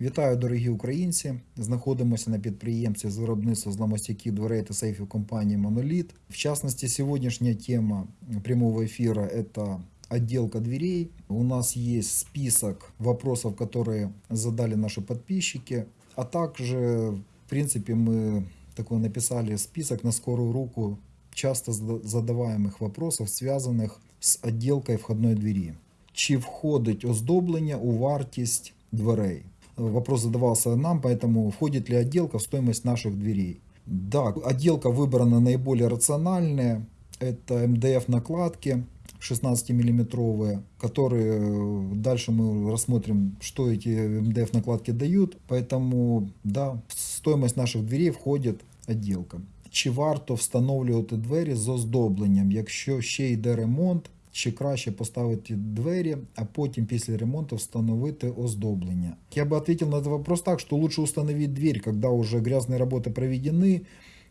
Вітаю, дорогі українці! Знаходимося на підприємстві з виробництва зламостійких дверей та сейфів компанії Monolith. В частности, сегодняшняя тема прямого эфира – это отделка дверей. У нас есть список вопросов, которые задали наши подписчики, а также, в принципе, мы такой написали список на скорую руку часто зада- задаваемых вопросов, связанных з отделкой входної двері. Чи входить оздоблення у вартість дверей? Вопрос задавался нам, поэтому входит ли отделка в стоимость наших дверей? Да, отделка выбрана наиболее рациональная. Это МДФ накладки 16-миллиметровые, которые э, дальше мы рассмотрим, что эти МДФ накладки дают. Поэтому, да, в стоимость наших дверей входит отделка. Чи варто встановлювати двері з оздобленням, якщо ще йде ремонт, чи краще поставити двері, а потім після ремонту встановити оздоблення? Я бы ответил на этот вопрос так, что лучше установить дверь, когда уже грязные работы проведены,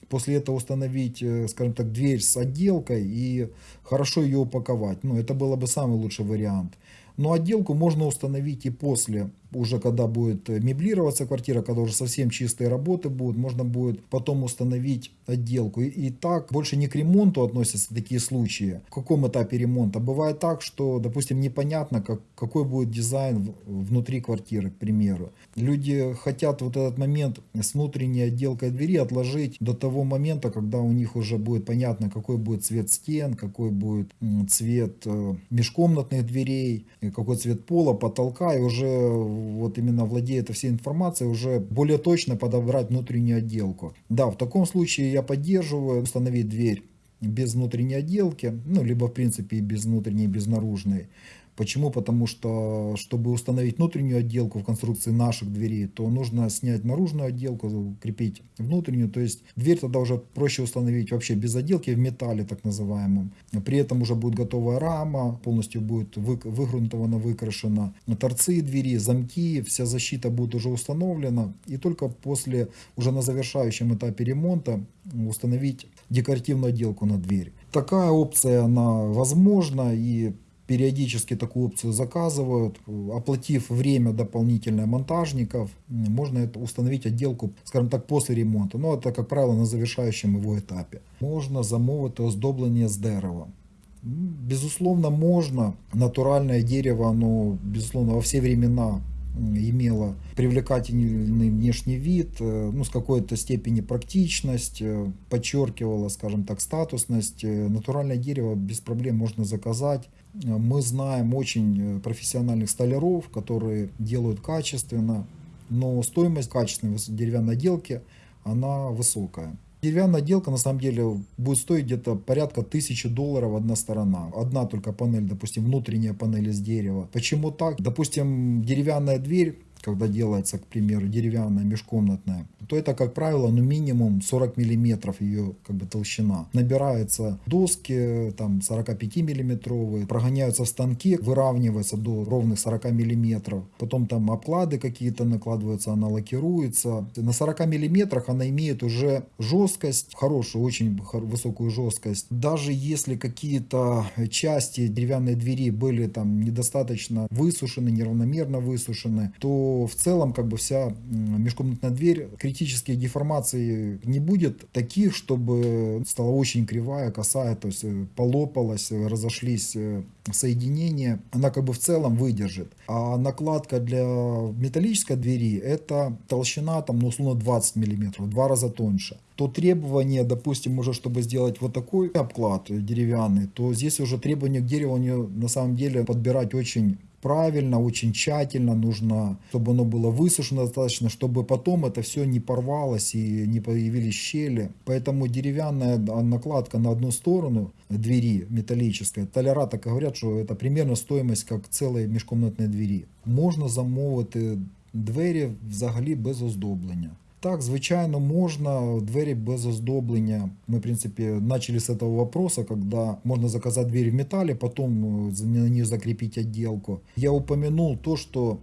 после этого установить, э, скажем так, дверь с отделкой и хорошо ее упаковать. Ну, это было бы самый лучший вариант. Но отделку можно установить и после, уже когда будет э, меблироваться квартира, когда уже совсем чистые работы будут, можно будет потом установить отделку. И, и так больше не к ремонту относятся такие случаи. В каком этапе ремонта? Бывает так, что, допустим, непонятно, как, какой будет дизайн внутри квартиры, к примеру. Люди хотят вот этот момент с внутренней отделкой двери отложить до того момента, когда у них уже будет понятно, какой будет цвет стен, какой будет цвет э, межкомнатных дверей, и какой цвет пола, потолка, и уже вот именно владея этой всей информацией, уже более точно подобрать внутреннюю отделку. Да, в таком случае я поддерживаю установить дверь без внутренней отделки, ну, либо в принципе и без внутренней, и без наружной. Почему? Потому что, чтобы установить внутреннюю отделку в конструкции наших дверей, то нужно снять наружную отделку, крепить внутреннюю. То есть дверь тогда уже проще установить вообще без отделки в металле так называемом. При этом уже будет готовая рама, полностью будет вы- выгрунтована, выкрашена. Торцы двери, замки, вся защита будет уже установлена. И только после, уже на завершающем этапе ремонта, установить декоративную отделку на дверь. Такая опция, она возможна и периодически такую опцию заказывают. Оплатив время дополнительное монтажников, можно это установить отделку, скажем так, после ремонта. Но это, как правило, на завершающем его этапе. Можно замовити оздоблення з дерева. Безусловно, можно. Натуральное дерево, оно, безусловно, во все времена имело привлекательный внешний вид, э, ну, с какой-то степени практичность, э, подчеркивало, скажем так, статусность. Э, Натуральное дерево без проблем можно заказать. Мы знаем очень э, профессиональных столяров, которые делают качественно, но стоимость качественной деревянной отделки, она высокая. Деревянная отделка на самом деле будет стоить где-то порядка тысячи долларов одна сторона. Одна только панель, допустим, внутренняя панель из дерева. Почему так? Допустим, деревянная дверь, когда делается, к примеру, деревянная межкомнатная, то это, как правило, ну минимум 40 миллиметров ее как бы толщина. Набираются доски, там 45 миллиметровые, прогоняются в станке, выравниваются до ровных 40 миллиметров. Потом там обклады какие-то накладываются, она лакируется. На 40 миллиметрах она имеет уже жесткость, хорошую, очень высокую жесткость. Даже если какие-то части деревянной двери были там недостаточно высушены, неравномерно высушены, то в целом как бы вся межкомнатная дверь критических деформаций не будет таких, чтобы стала очень кривая, косая, то есть э, полопалась, разошлись э, соединения, она как бы в целом выдержит. А накладка для металлической двери это толщина там, ну, условно 20 миллиметров, в два раза тоньше. То требование, допустим, уже чтобы сделать вот такой обклад деревянный, то здесь уже требования к дереву на самом деле подбирать очень правильно, очень тщательно нужно, чтобы оно было высушено достаточно, чтобы потом это все не порвалось и не появились щели. Поэтому деревянная а, накладка на одну сторону двери металлической, толяра так и говорят, что это примерно стоимость как целой межкомнатной двері. Можна замовити двері взагалі без оздоблення. Так, звичайно, можно двери без оздобления. Мы, в принципе, начали с этого вопроса, когда можно заказать дверь в металле, потом э, на нее закрепить отделку. Я упомянул то, что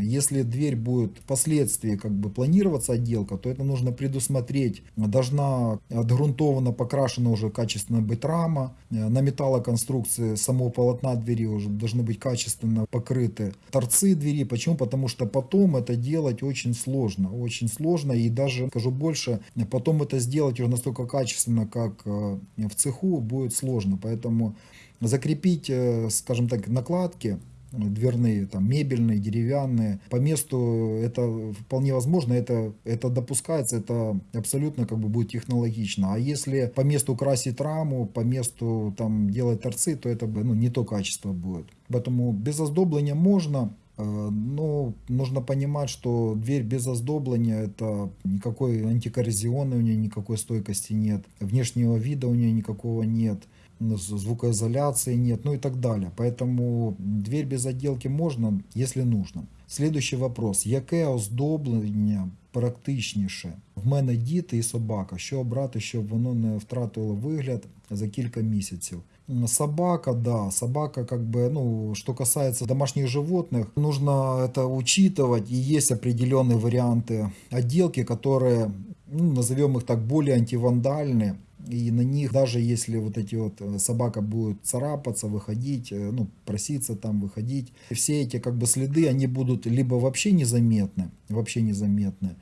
Если дверь будет впоследствии как бы планироваться отделка, то это нужно предусмотреть. Должна отгрунтована, покрашена уже качественно быть рама. На металлоконструкции самого полотна двери уже должны быть качественно покрыты торцы двери. Почему? Потому что потом это делать очень сложно. Очень сложно и даже, скажу больше, потом это сделать уже настолько качественно, как э, в цеху, будет сложно. Поэтому закрепить, э, скажем так, накладки дверные, там, мебельные, деревянные. По месту это вполне возможно, это, это допускается, это абсолютно как бы будет технологично. А если по месту красить раму, по месту там делать торцы, то это ну, не то качество будет. Поэтому без оздобления можно, э, но нужно понимать, что дверь без оздобления, это никакой антикоррозионной у нее никакой стойкости нет, внешнего вида у нее никакого нет звукоизоляции нет, ну и так далее. Поэтому дверь без отделки можно, если нужно. Следующий вопрос. Яке оздоблення практичніше? В мене діти і собака. Що обрати, щоб воно не втратило вигляд за кілька місяців? Собака, да, собака как бы, ну, что касается домашних животных, нужно это учитывать, и есть определенные варианты отделки, которые, ну, назовем их так, более антивандальные, и на них, даже если вот эти вот э, собака будет царапаться, выходить, э, ну, проситься там, выходить, все эти как бы следы, они будут либо вообще незаметны, вообще незаметны,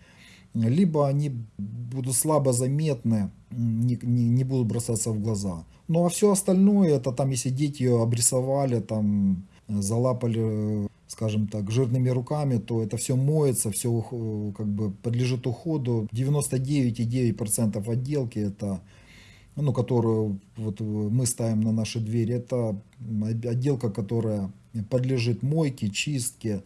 либо они будут слабо заметны, не, не, не будут бросаться в глаза. Ну а все остальное, это там, если дети ее обрисовали, там, залапали, скажем так, жирными руками, то это все моется, все как бы подлежит уходу. 99,9% отделки это ну, которую вот мы ставим на наши двери, это отделка, которая подлежит мойке, чистке,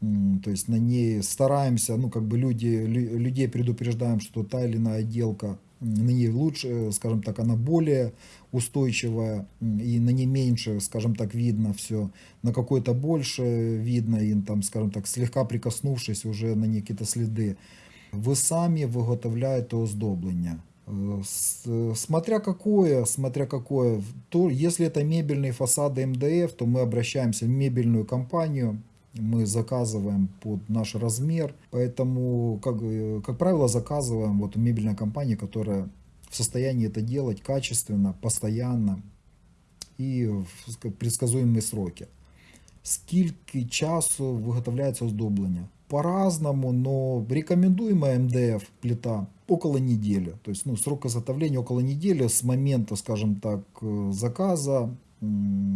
то есть на ней стараемся, ну как бы люди, людей предупреждаем, что та или иная отделка, на ней лучше, скажем так, она более устойчивая, и на ней меньше, скажем так, видно все, на какой-то больше видно, и там, скажем так, слегка прикоснувшись, уже на ней какие-то следы. Ви самі виготовляєте оздоблення. Смотря какое, смотря какое, то если это мебельные фасады МДФ, то мы обращаемся в мебельную компанию, мы заказываем под наш размер, поэтому, как, как правило, заказываем вот у мебельной которая в состоянии это делать качественно, постоянно и в предсказуемые сроки. Скільки часу виготовляється оздоблення? По-разному, но рекомендуемая МДФ плита около недели. То есть ну, срок изготовления около недели с момента, скажем так, э, заказа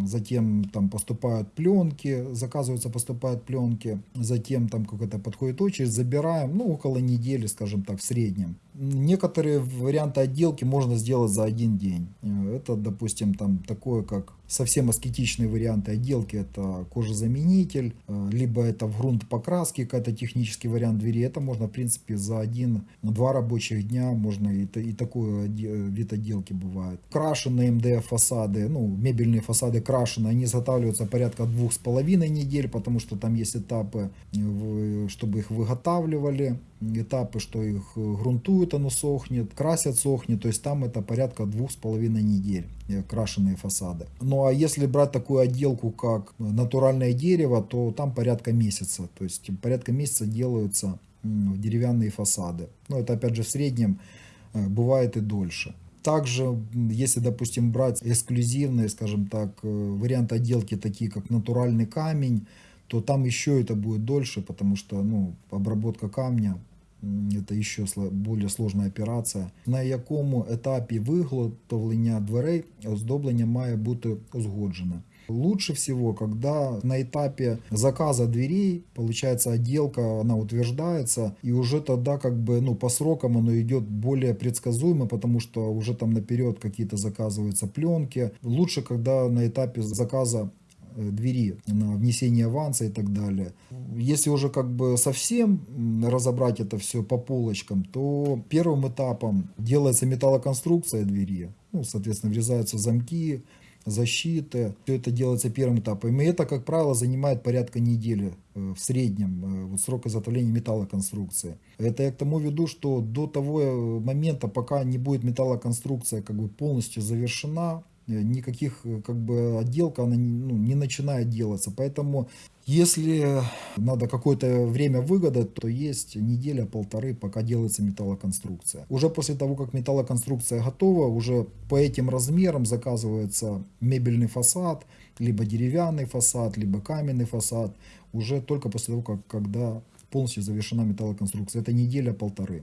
затем там поступают пленки, заказываются, поступают пленки, затем там какая-то подходит очередь, забираем, ну, около недели, скажем так, в среднем. Некоторые варианты отделки можно сделать за один день. Это, допустим, там такое, как совсем аскетичные варианты отделки, это кожезаменитель, либо это в грунт покраски, какой-то технический вариант двери. Это можно, в принципе, за один-два рабочих дня можно и, и такой вид отделки бывает. Крашеные МДФ фасады, ну, мебельные фасады крашеные, они изготавливаются порядка двух с половиной недель, потому что там есть этапы, чтобы их выготавливали этапы, что их э, грунтуют, оно сохнет, красят, сохнет, то есть там это порядка двух с половиной недель э, крашеные фасады. Ну а если брать такую отделку, как натуральное дерево, то там порядка месяца, то есть порядка месяца делаются деревянные фасады. Но это опять же в среднем э, бывает и дольше. Также, если, допустим, брать эксклюзивные, скажем так, варианты отделки, такие как натуральный камень, то там еще это будет дольше, потому что ну, обработка камня это еще более сложна операція, на якому етапі виготовлення дверей оздоблення має бути узгоджене. Лучше всего, когда на этапе заказа дверей, получается отделка, она утверждается, и уже тогда как бы, ну, по срокам оно идет более предсказуемо, потому что уже там наперед какие-то заказываются пленки. Лучше, когда на этапе заказа Э, двери на внесение аванса и так далее. Если уже как бы совсем разобрать это все по полочкам, то первым этапом делается металлоконструкция двери. Ну, соответственно, врезаются замки, защиты. Все это делается первым этапом. И это, как правило, занимает порядка недели э, в среднем э, вот, срок изготовления металлоконструкции. Это я к тому веду, что до того момента, пока не будет металлоконструкция как бы полностью завершена, э, никаких э, как бы отделка она ну, не начинает делаться. Поэтому если надо какое-то время выгода, то есть неделя-полторы, пока делается металлоконструкция. Уже после того, как металлоконструкция готова, уже по этим размерам заказывается мебельный фасад, либо деревянный фасад, либо каменный фасад, уже только после того, как когда полностью завершена металлоконструкция. Это неделя-полторы.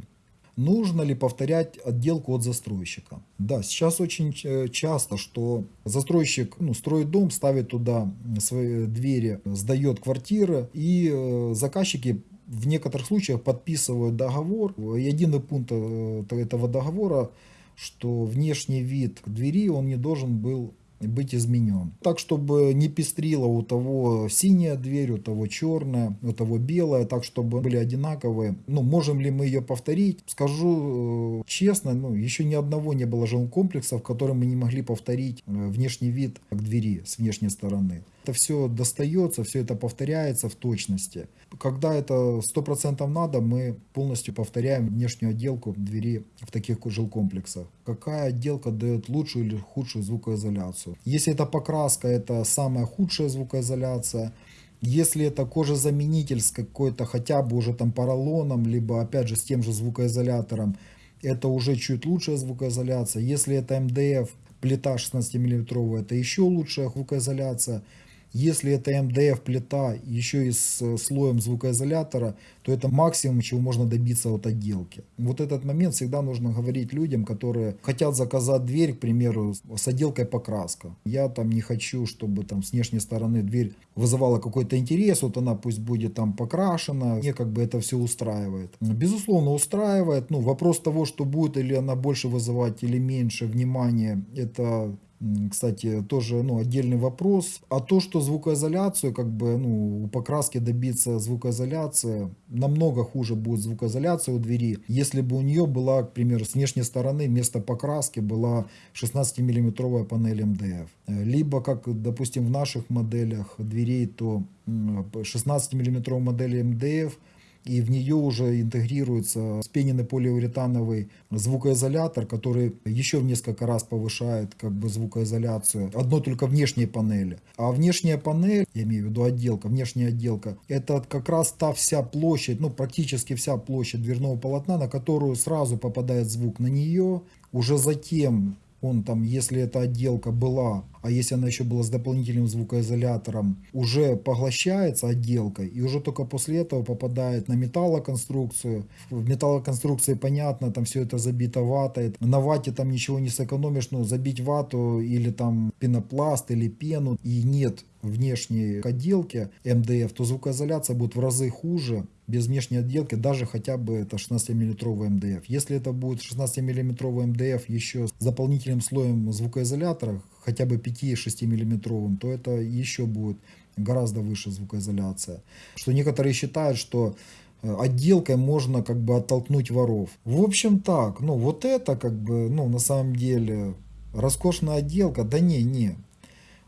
Нужно ли повторять отделку от застройщика? Да, сейчас очень э, часто, что застройщик ну, строит дом, ставит туда свои двери, сдает квартиры, и э, заказчики в некоторых случаях подписывают договор. И один пункт э, этого договора, что внешний вид двери он не должен был быть изменен. Так, чтобы не пестрило у того синяя дверь, у того черная, у того белая, так, чтобы были одинаковые. Ну, можем ли мы ее повторить? Скажу э, честно, ну, еще ни одного не было жилкомплекса, в котором мы не могли повторить э, внешний вид к двери с внешней стороны. Это все достается, все это повторяется в точности. Когда это 100% надо, мы полностью повторяем внешнюю отделку двери в таких жилкомплексах. Какая отделка дает лучшую или худшую звукоизоляцию. Если это покраска, это самая худшая звукоизоляция. Если это кожезаменитель с какой-то хотя бы уже там поролоном, либо опять же с тем же звукоизолятором, это уже чуть лучшая звукоизоляция. Если это МДФ, плита 16 мм, это еще лучшая звукоизоляция. Если это МДФ плита еще и с э, слоем звукоизолятора, то это максимум, чего можно добиться от отделки. Вот этот момент всегда нужно говорить людям, которые хотят заказать дверь, к примеру, с отделкой покраска. Я там не хочу, чтобы там с внешней стороны дверь вызывала какой-то интерес, вот она пусть будет там покрашена, мне как бы это все устраивает. Безусловно, устраивает. Ну, вопрос того, что будет или она больше вызывать или меньше внимания, это кстати, тоже ну, отдельный вопрос. А то, что звукоизоляцию, как бы, ну, у покраски добиться звукоизоляции, намного хуже будет звукоизоляция у двери, если бы у нее была, к примеру, с внешней стороны вместо покраски была 16-миллиметровая панель МДФ. Либо, как, допустим, в наших моделях дверей, то 16-миллиметровая модель МДФ – и в нее уже интегрируется спененный полиуретановый звукоизолятор, который еще в несколько раз повышает как бы звукоизоляцию одной только внешней панели. А внешняя панель, я имею в виду отделка, внешняя отделка, это как раз та вся площадь, ну практически вся площадь дверного полотна, на которую сразу попадает звук на нее, уже затем он там, если эта отделка была, а если она еще была с дополнительным звукоизолятором, уже поглощается отделкой и уже только после этого попадает на металлоконструкцию. В металлоконструкции понятно, там все это забито ватой. На вате там ничего не сэкономишь, ну забить вату или там пенопласт или пену и нет внешней отделки МДФ, то звукоизоляция будет в разы хуже без внешней отделки, даже хотя бы это 16-мм МДФ. Если это будет 16-мм МДФ еще с дополнительным слоем звукоизолятора, хотя бы 5-6 мм, то это еще будет гораздо выше звукоизоляция. Что некоторые считают, что э, отделкой можно как бы оттолкнуть воров. В общем так, ну вот это как бы, ну на самом деле роскошная отделка, да не, не.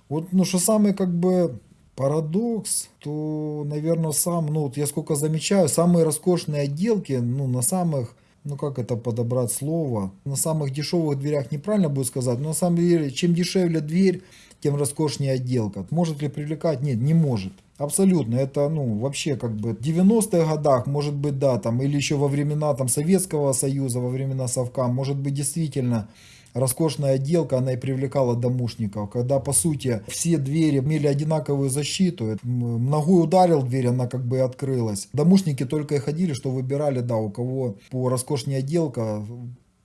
Вот, ну что самое как бы парадокс, то, наверное, сам, ну, вот я сколько замечаю, самые роскошные отделки, ну, на самых, ну, как это подобрать слово, на самых дешевых дверях неправильно будет сказать, но на самом деле, чем дешевле дверь, тем роскошнее отделка. Может ли привлекать? Нет, не может. Абсолютно, это, ну, вообще, как бы, в 90-х годах, может быть, да, там, или еще во времена, там, Советского Союза, во времена Совка, может быть, действительно, роскошная отделка, она и привлекала домушников. Когда, по сути, все двери имели одинаковую защиту, ногой ударил дверь, она как бы открылась. Домушники только и ходили, что выбирали, да, у кого по роскошнее отделка,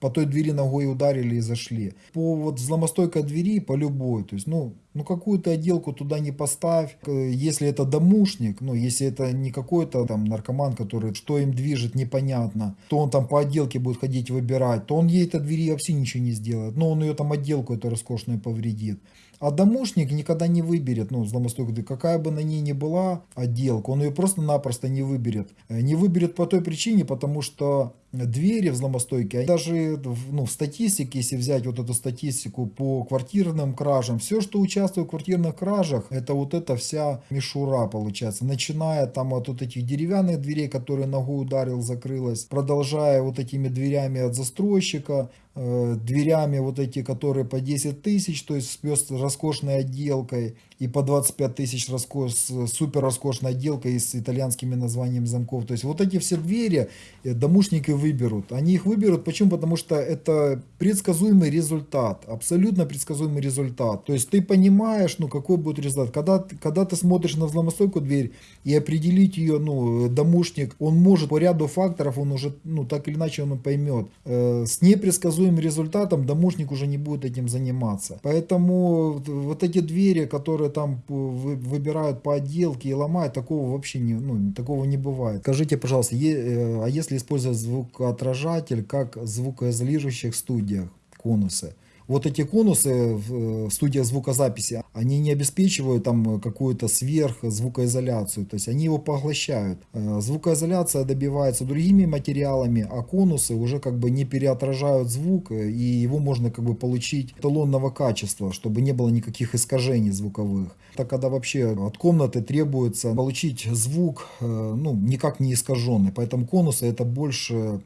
по той двери ногой ударили и зашли. По вот взломостойкой двери, по любой, то есть, ну, ну какую-то отделку туда не поставь. Если это домушник, ну, если это не какой-то там наркоман, который, что им движет, непонятно, то он там по отделке будет ходить выбирать, то он ей этой двери вообще ничего не сделает. Но он ее там отделку эту роскошную повредит. А домушник никогда не выберет, ну, взломостойкую, какая бы на ней ни была отделка, он ее просто-напросто не выберет. Не выберет по той причине, потому что двери взломостойкие, даже ну, в статистике, если взять вот эту статистику по квартирным кражам, все, что участвует в квартирных кражах, это вот эта вся мишура получается. Начиная там от вот этих деревянных дверей, которые ногой ударил, закрылась, продолжая вот этими дверями от застройщика, э, дверями вот эти, которые по 10 тысяч, то есть с роскошной отделкой, и по 25 тысяч роскош, супер роскошная отделка и с итальянскими названиями замков. То есть вот эти все двери э, домушники выберут. Они их выберут, почему? Потому что это предсказуемый результат, абсолютно предсказуемый результат. То есть ты понимаешь, ну какой будет результат. Когда, когда ты смотришь на взломостойкую дверь и определить ее, ну, домушник, он может по ряду факторов, он уже, ну, так или иначе он поймет. Э, с непредсказуемым результатом домушник уже не будет этим заниматься. Поэтому вот эти двери, которые которые там выбирают по отделке и ломают, такого вообще не, ну, такого не бывает. Скажите, пожалуйста, э, а если использовать звукоотражатель как в звукоизолирующих студиях, конусы? Вот эти конусы в э, студиях звукозаписи, они не обеспечивают там какую-то сверхзвукоизоляцию, то есть они его поглощают. Э, звукоизоляция добивается другими материалами, а конусы уже как бы не переотражают звук, э, и его можно как бы получить эталонного качества, чтобы не было никаких искажений звуковых. Так когда вообще от комнаты требуется получить звук, ну, никак не искаженный, поэтому конусы это больше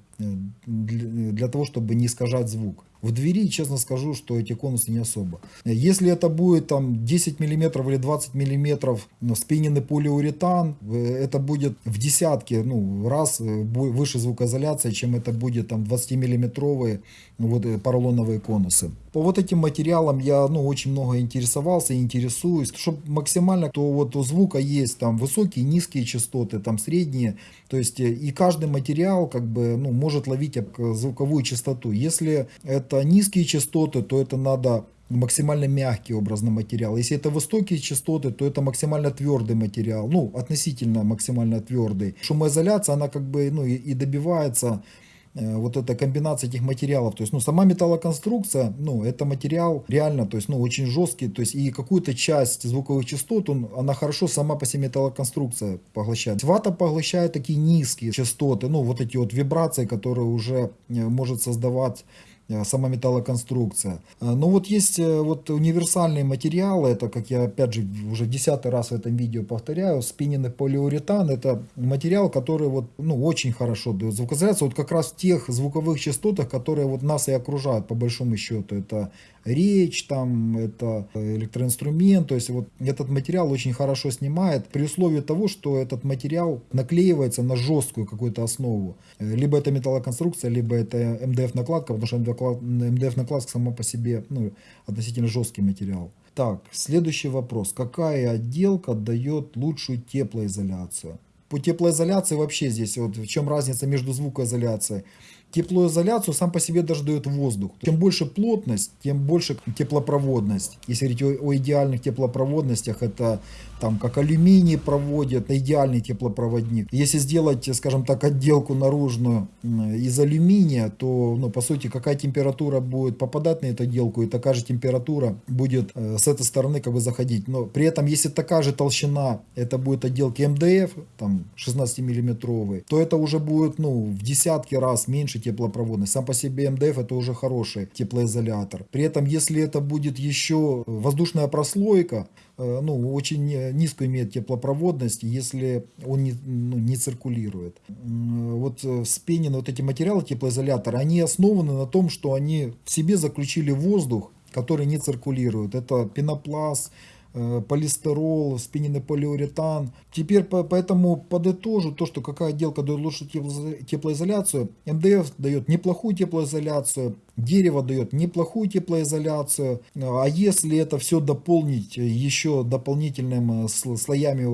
для того, чтобы не искажать звук. В двери, честно скажу, что эти конусы не особо. Если это будет там 10 мм или мм миллиметров спиненный полиуретан, э, это будет в десятки ну, раз э, выше звукоизоляция, чем это будет там 20 миллиметровые вот, э, поролоновые конусы. По вот этим материалам я ну, очень много интересовался интересуюсь. Чтобы максимально, то вот у звука есть там высокие, низкие частоты, там средние. То есть и каждый материал как бы ну, может ловить звуковую частоту. Если это низкие частоты, то это надо максимально мягкий образный материал. Если это высокие частоты, то это максимально твердый материал, ну, относительно максимально твердый. Шумоизоляция, она как бы, ну, и, добивается э, вот эта комбинация этих материалов. То есть, ну, сама металлоконструкция, ну, это материал реально, то есть, ну, очень жесткий, то есть, и какую-то часть звуковых частот, он, она хорошо сама по себе металлоконструкция поглощает. Вата поглощает такие низкие частоты, ну, вот эти вот вибрации, которые уже э, может создавать Э, сама металлоконструкция. Э, но вот есть э, вот универсальные материалы, это, как я опять же уже десятый раз в этом видео повторяю, спиненный полиуретан, это материал, который вот, ну, очень хорошо дает звукоизоляцию, вот как раз в тех звуковых частотах, которые вот нас и окружают по большому счету, это речь, там, это электроинструмент, то есть вот этот материал очень хорошо снимает, при условии того, что этот материал наклеивается на жесткую какую-то основу, либо это металлоконструкция, либо это МДФ накладка, потому что МДФ накладка сама по себе ну, относительно жесткий материал. Так, следующий вопрос. Какая отделка дает лучшую теплоизоляцию? По теплоизоляции вообще здесь, вот в чем разница между звукоизоляцией? Теплоизоляцию сам по себе даже дает воздух. Чем больше плотность, тем больше теплопроводность. Если говорить о идеальных теплопроводностях, это там как алюминий проводит, идеальный теплопроводник. Если сделать, скажем так, отделку наружную из алюминия, то, ну, по сути, какая температура будет попадать на эту отделку, и такая же температура будет э, с этой стороны как бы заходить. Но при этом, если такая же толщина, это будет отделки МДФ, там 16 миллиметровый, то это уже будет, ну, в десятки раз меньше теплопроводность. Сам по себе МДФ это уже хороший теплоизолятор. При этом, если это будет еще воздушная прослойка, ну, очень низкую имеет теплопроводность, если он не, ну, не циркулирует. Вот э, вспенены вот эти материалы теплоизолятора, они основаны на том, что они в себе заключили воздух, который не циркулирует. Это пенопласт, Э, полистирол, спиненный полиуретан. Теперь поэтому подытожу то, что какая отделка дает лучшую теплоизоляцию. МДФ дает неплохую теплоизоляцию, дерево дает неплохую теплоизоляцию. А если это все дополнить еще дополнительными э, слоями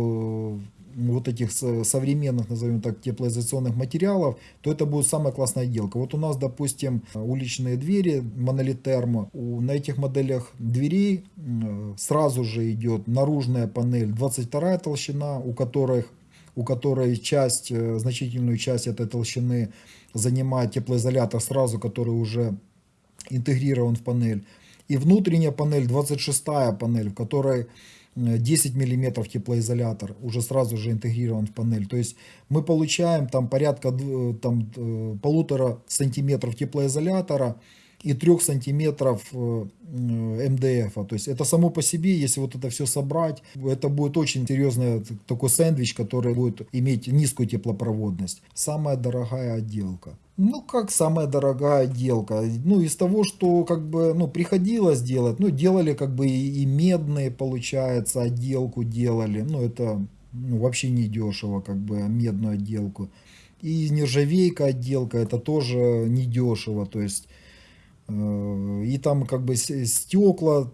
вот этих современных, назовем так, теплоизоляционных материалов, то это будет самая классная отделка. Вот у нас, допустим, уличные двери, монолит термо, на этих моделях дверей сразу же идет наружная панель 22 толщина, у которых у которой часть, э, значительную часть этой толщины занимает теплоизолятор сразу, который уже интегрирован в панель. И внутренняя панель, 26 панель, в которой 10 миллиметров теплоизолятор уже сразу же интегрирован в панель. То есть мы получаем там порядка там, э, полутора сантиметров теплоизолятора и 3 сантиметров э, МДФ. То есть это само по себе, если вот это все собрать, это будет очень серьезный такой сэндвич, который будет иметь низкую теплопроводность. Самая дорогая отделка. Ну, как самая дорогая отделка? Ну, из того, что как бы, ну, приходилось делать, ну, делали как бы и, и медные, получается, отделку делали. Ну, это ну, вообще не дешево, как бы, медную отделку. И нержавейка отделка, это тоже не дешево, то есть и там как бы стекла,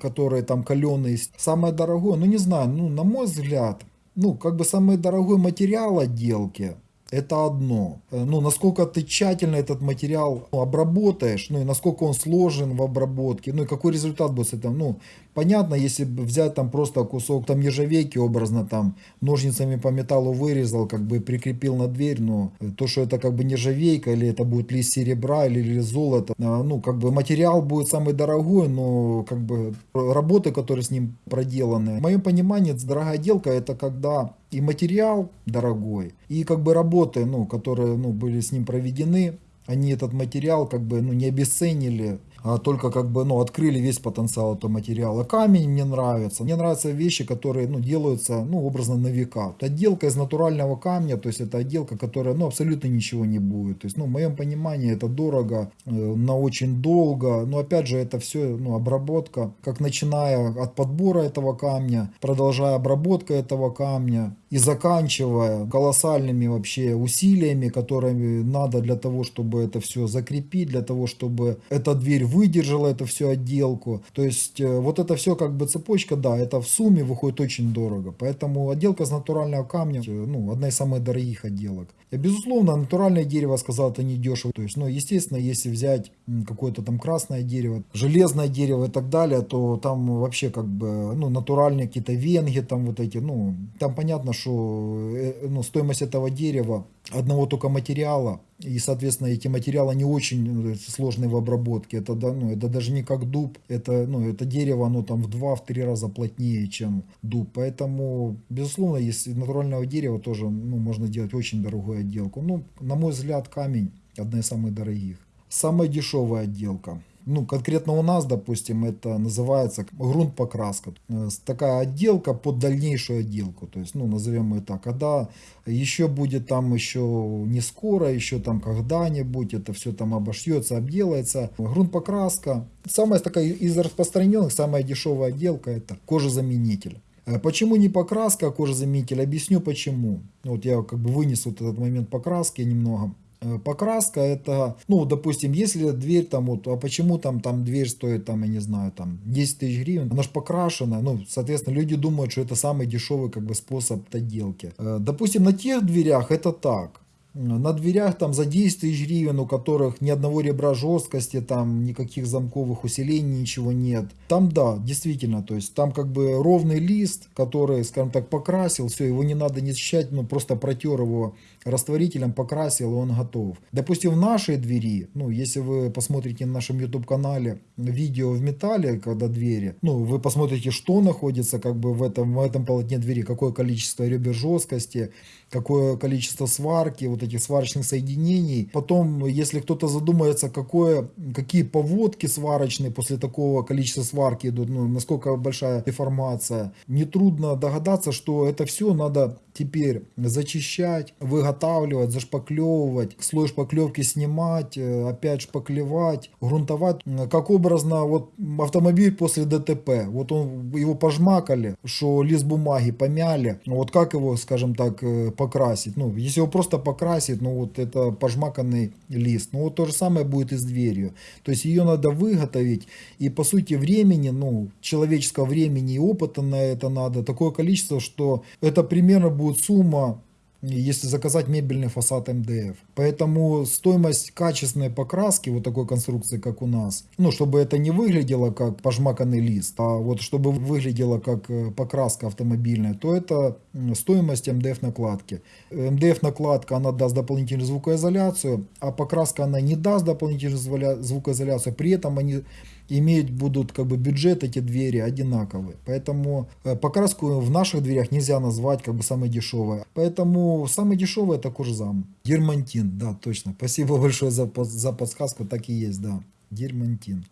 которые там каленые. Самое дорогое, ну не знаю, ну на мой взгляд, ну как бы самый дорогой материал отделки – это одно. Э, ну, насколько ты тщательно этот материал обработаешь, ну, и насколько он сложен в обработке, ну, и какой результат будет с этим. Ну, понятно, если взять там просто кусок там нержавейки образно, там, ножницами по металлу вырезал, как бы прикрепил на дверь, но то, что это как бы нержавейка, или это будет лист серебра, или, или золото, а, ну, как бы материал будет самый дорогой, но, как бы, работы, которые с ним проделаны. В моем понимании, дорогая отделка, это когда и материал дорогой, и как бы работы, ну, которые ну, были с ним проведены, они этот материал как бы ну, не обесценили, только как бы, ну, открыли весь потенциал этого материала. Камень мне нравится. Мне нравятся вещи, которые, ну, делаются, ну, образно на века. Отделка из натурального камня, то есть это отделка, которая, ну, абсолютно ничего не будет. То есть, ну, в моем понимании это дорого, э, на очень долго. Но опять же, это все, ну, обработка, как начиная от подбора этого камня, продолжая обработка этого камня и заканчивая колоссальными вообще усилиями, которые надо для того, чтобы это все закрепить, для того, чтобы эта дверь выдержала эту всю отделку. То есть э, вот это все как бы цепочка, да, это в сумме выходит очень дорого. Поэтому отделка из натурального камня, э, ну, одна из самых дорогих отделок. И, безусловно, натуральное дерево, сказал, это не дешево. То есть, ну, естественно, если взять какое-то там красное дерево, железное дерево и так далее, то там вообще как бы, ну, натуральные какие-то венги, там вот эти, ну, там понятно, что э, ну, стоимость этого дерева одного только материала, и, соответственно, эти материалы не очень ну, сложные в обработке. Это, да, ну, это даже не как дуб, это, ну, это дерево, оно там в два-три раза плотнее, чем дуб. Поэтому, безусловно, если натурального дерева тоже ну, можно делать очень дорогую отделку. Ну, на мой взгляд, камень одна из самых дорогих. Самая дешевая отделка ну, конкретно у нас, допустим, это называется грунт-покраска. Э, такая отделка под дальнейшую отделку. То есть, ну, назовем ее так. Когда еще будет там еще не скоро, еще там когда-нибудь это все там обошьется, обделается. Грунт-покраска. Самая такая из распространенных, самая дешевая отделка это кожезаменитель. Э, почему не покраска, а кожезаменитель? Объясню почему. Вот я как бы вынес вот этот момент покраски немного. Э, покраска это, ну, допустим, если дверь там вот, а почему там, там дверь стоит, там, я не знаю, там 10 тысяч гривен, она же покрашена, ну, соответственно, люди думают, что это самый дешевый как бы способ отделки. Э, допустим, на тех дверях это так, на дверях там за 10 тысяч гривен, у которых ни одного ребра жесткости, там никаких замковых усилений, ничего нет. Там да, действительно, то есть там как бы ровный лист, который, скажем так, покрасил, все, его не надо не счищать, ну просто протер его растворителем, покрасил, и он готов. Допустим, в нашей двери, ну если вы посмотрите на нашем YouTube канале видео в металле, когда двери, ну вы посмотрите, что находится как бы в этом, в этом полотне двери, какое количество ребер жесткости, какое количество сварки, вот этих сварочных соединений. Потом, если кто-то задумается, какое, какие поводки сварочные после такого количества сварки идут, ну, насколько большая деформация, нетрудно догадаться, что это все надо теперь зачищать, выготавливать, зашпаклевывать, слой шпаклевки снимать, э, опять шпаклевать, грунтовать. Как образно, вот автомобиль после ДТП, вот он, его пожмакали, что лист бумаги помяли, вот как его, скажем так, э, покрасить? Ну, если его просто покрасить, ну вот это пожмаканный лист. Ну вот то же самое будет и с дверью. То есть ее надо выготовить, и по сути времени, ну, человеческого времени и опыта на это надо такое количество, что это примерно будет сумма, если заказать мебельный фасад МДФ. Поэтому стоимость качественной покраски вот такой конструкции, как у нас, ну, чтобы это не выглядело как пожмаканный лист, а вот чтобы выглядело как э, покраска автомобильная, то это стоимость МДФ накладки. МДФ накладка, она даст дополнительную звукоизоляцию, а покраска она не даст дополнительную звукоизоляцию, при этом они иметь будут как бы бюджет эти двери одинаковые. Поэтому э, покраску в наших дверях нельзя назвать как бы самой дешевой. Поэтому самый дешевый это кожзам. Германтин, да, точно. Спасибо большое за, за подсказку, так и есть, да. Дермантин.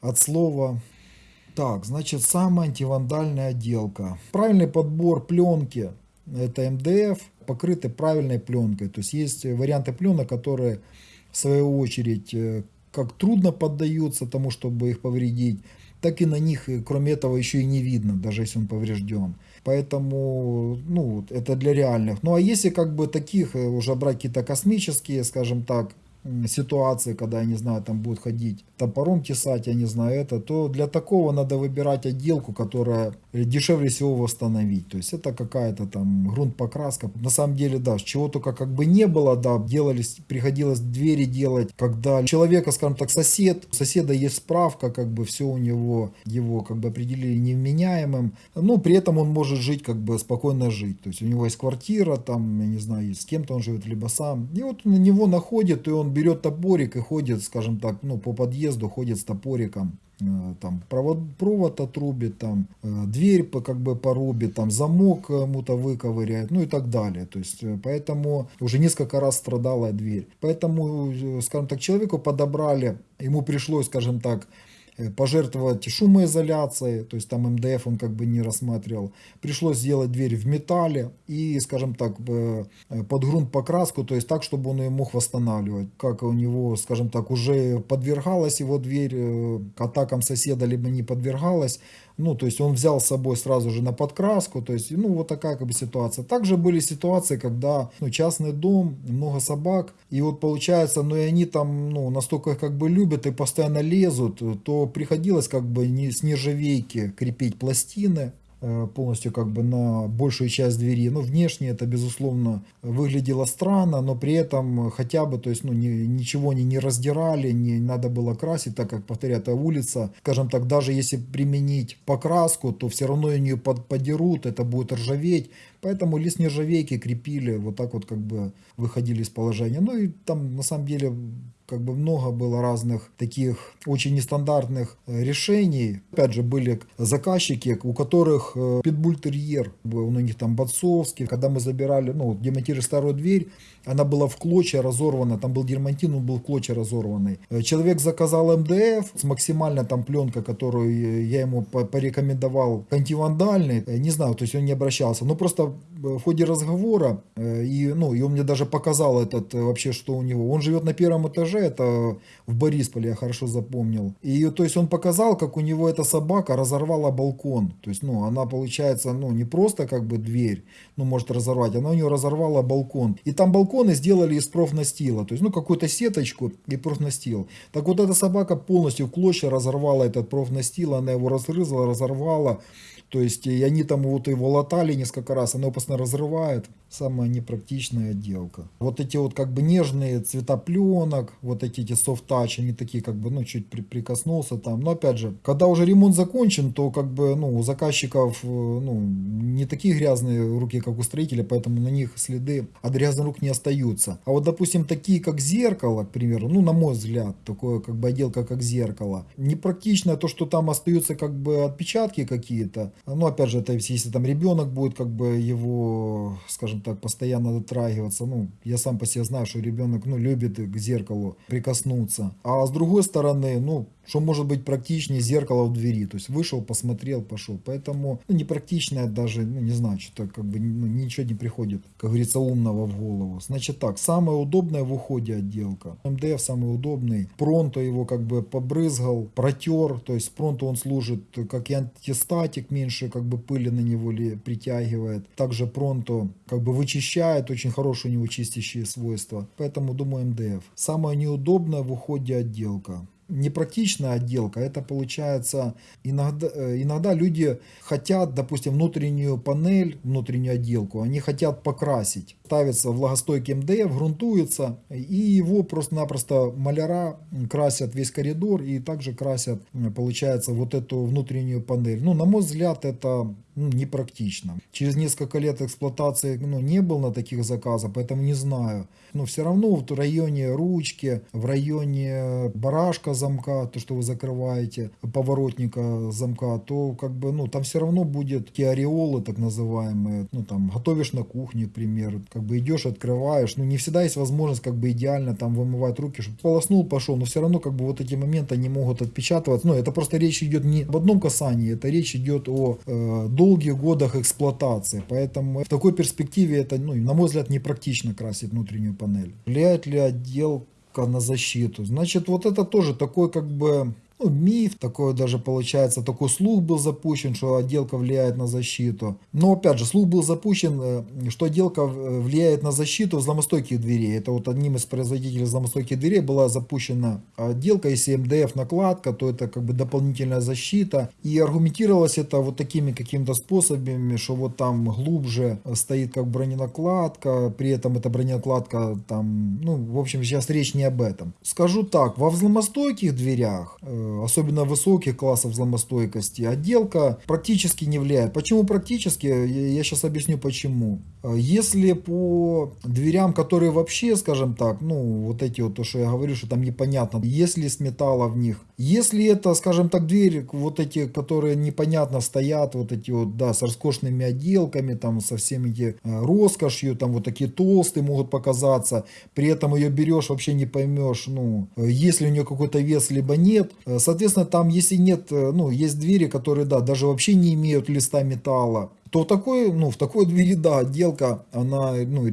От слова так, значит, самая антивандальная отделка. Правильный подбор пленки, это МДФ, покрыты правильной пленкой. То есть есть варианты пленок, которые в свою очередь э, как трудно поддаются тому, чтобы их повредить, так и на них, э, кроме этого, еще и не видно, даже если он поврежден. Поэтому, ну, это для реальных. Ну, а если как бы таких э, уже брать какие-то космические, скажем так, ситуации, когда, я не знаю, там будут ходить топором тесать, я не знаю это, то для такого надо выбирать отделку, которая дешевле всего восстановить. То есть это какая-то там грунт покраска. На самом деле, да, чего только как бы не было, да, делались, приходилось двери делать, когда человека, скажем так, сосед, у соседа есть справка, как бы все у него, его как бы определили невменяемым, но при этом он может жить, как бы спокойно жить. То есть у него есть квартира, там, я не знаю, с кем-то он живет, либо сам. И вот на него находит, и он берет топорик и ходит, скажем так, ну, по подъезду, ходит с топориком, э, там провод, провод отрубит, там э, дверь как бы порубит, там замок кому-то выковыряет, ну и так далее. То есть, э, поэтому уже несколько раз страдала дверь. Поэтому, скажем так, человеку подобрали, ему пришлось, скажем так, пожертвовать шумоизоляцией, то есть там МДФ он как бы не рассматривал. Пришлось сделать дверь в металле и, скажем так, э, под грунт покраску, то есть так, чтобы он ее мог восстанавливать. Как у него, скажем так, уже подвергалась его дверь э, атакам соседа, либо не подвергалась, ну, то есть он взял с собой сразу же на подкраску, то есть, ну, вот такая как бы ситуация. Также были ситуации, когда, ну, частный дом, много собак, и вот получается, ну, и они там, ну, настолько их как бы любят и постоянно лезут, то приходилось как бы не с нержавейки крепить пластины, полностью как бы на большую часть двери. Ну, внешне это, безусловно, выглядело странно, но при этом хотя бы, то есть, ну, ни, ничего они не раздирали, не надо было красить, так как, повторяю, это улица, скажем так, даже если применить покраску, то все равно ее под, подерут, это будет ржаветь, поэтому лист нержавейки крепили, вот так вот как бы выходили из положения. Ну и там на самом деле как бы много было разных таких очень нестандартных э, решений. Опять же, были заказчики, у которых э, питбультерьер, у них там Бацовский. Когда мы забирали, ну, демонтировали старую дверь, она была в клочья разорвана, там был дермантин, он был в клочья разорванный. Э, человек заказал МДФ с максимально там пленка, которую я ему порекомендовал, антивандальный, не знаю, то есть он не обращался, но просто в ходе разговора, и, ну, и он мне даже показал этот вообще, что у него. Он живет на первом этаже, это в Борисполе, я хорошо запомнил. И то есть он показал, как у него эта собака разорвала балкон. То есть, ну, она получается, ну, не просто как бы дверь, ну, может разорвать, она у нее разорвала балкон. И там балконы сделали из профнастила, то есть, ну, какую-то сеточку и профнастил. Так вот эта собака полностью в клочья разорвала этот профнастил, она его разрызала, разорвала. То есть, и они там вот его латали несколько раз, его постоянно разрывает. Самая непрактичная отделка. Вот эти вот как бы нежные цвета пленок, вот эти, эти soft touch, они такие как бы, ну, чуть при, прикоснулся там. Но опять же, когда уже ремонт закончен, то как бы, ну, у заказчиков, э, ну, не такие грязные руки, как у строителя, поэтому на них следы от грязных рук не остаются. А вот, допустим, такие, как зеркало, к примеру, ну, на мой взгляд, такое как бы отделка, как зеркало. Непрактично то, что там остаются как бы отпечатки какие-то. Ну, опять же, это если там ребенок будет как бы его, скажем так, постоянно дотрагиваться. Ну, я сам по себе знаю, что ребенок, ну, любит к зеркалу прикоснуться. А с другой стороны, ну, что может быть практичнее зеркало в двери. То есть вышел, посмотрел, пошел. Поэтому ну, непрактичное даже, ну не знаю, что-то как бы ну, ничего не приходит, как говорится, умного в голову. Значит так, самая удобная в уходе отделка. МДФ самый удобный. Пронто его как бы побрызгал, протер. То есть пронто он служит как и антистатик, меньше как бы пыли на него ли притягивает. Также пронто как бы вычищает, очень хорошие у него чистящие свойства. Поэтому думаю МДФ. Самая неудобная в уходе отделка непрактичная отделка, это получается иногда, э, иногда люди хотят, допустим, внутреннюю панель, внутреннюю отделку, они хотят покрасить. Ставится влагостойкий МДФ, грунтуется, и его просто-напросто маляра красят весь коридор и также красят, получается, вот эту внутреннюю панель. Ну, на мой взгляд, это ну, непрактично. Через несколько лет эксплуатации ну, не был на таких заказах, поэтому не знаю. Но все равно в районе ручки, в районе барашка замка, то, что вы закрываете, поворотника замка, то как бы, ну, там все равно будет такие ореолы, так называемые. Ну, там, готовишь на кухне, к примеру, как бы идешь, открываешь. Ну, не всегда есть возможность как бы идеально там вымывать руки, чтобы полоснул, пошел. Но все равно как бы вот эти моменты, они могут отпечатываться. Ну, это просто речь идет не об одном касании, это речь идет о э, долгих годах эксплуатации. Поэтому в такой перспективе это, ну, на мой взгляд, непрактично красить внутреннюю панель. Влияет ли отделка на защиту? Значит, вот это тоже такой как бы ну, миф, такой даже получается, такой слух был запущен, что отделка влияет на защиту. Но опять же, слух был запущен, э, что отделка влияет на защиту взломостойких дверей. Это вот одним из производителей взломостойких дверей была запущена отделка, если МДФ накладка, то это как бы дополнительная защита. И аргументировалось это вот такими какими-то способами, что вот там глубже стоит как броненакладка, при этом эта броненакладка там, ну, в общем, сейчас речь не об этом. Скажу так, во взломостойких дверях э, особенно высоких классов взломостойкости, отделка практически не влияет. Почему практически? Я сейчас объясню почему. Если по дверям, которые вообще, скажем так, ну вот эти вот, то, что я говорю, что там непонятно, если с металла в них, если это, скажем так, двери, вот эти, которые непонятно стоят, вот эти вот, да, с роскошными отделками, там, со всеми эти э, роскошью, там, вот такие толстые могут показаться, при этом ее берешь, вообще не поймешь, ну, э, если у нее какой-то вес, либо нет, э, Соответственно, там, если нет, э, ну, есть двери, которые, да, даже вообще не имеют листа металла, то такой, ну, в такой двери, да, отделка, она ну, э,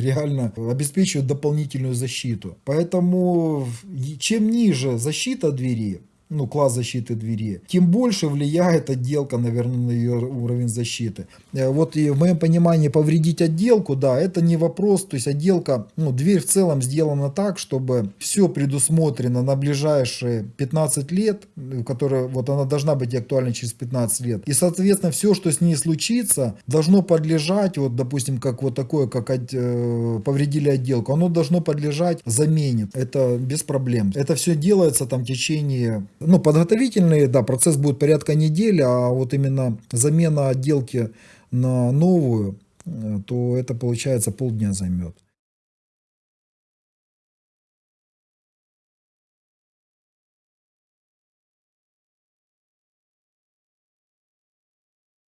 реально обеспечивает дополнительную защиту. Поэтому чем ниже защита двери, ну, класс защиты двери, тем больше влияет отделка, наверное, на ее уровень защиты. Э, вот и в моем понимании повредить отделку, да, это не вопрос, то есть отделка, ну, дверь в целом сделана так, чтобы все предусмотрено на ближайшие 15 лет, которая, вот она должна быть актуальна через 15 лет. И, соответственно, все, что с ней случится, должно подлежать, вот, допустим, как вот такое, как э, повредили отделку, оно должно подлежать замене. Это без проблем. Это все делается там в течение ну, подготовительный, да, процесс будет порядка недели, а вот именно замена отделки на новую, э, то это получается полдня займет.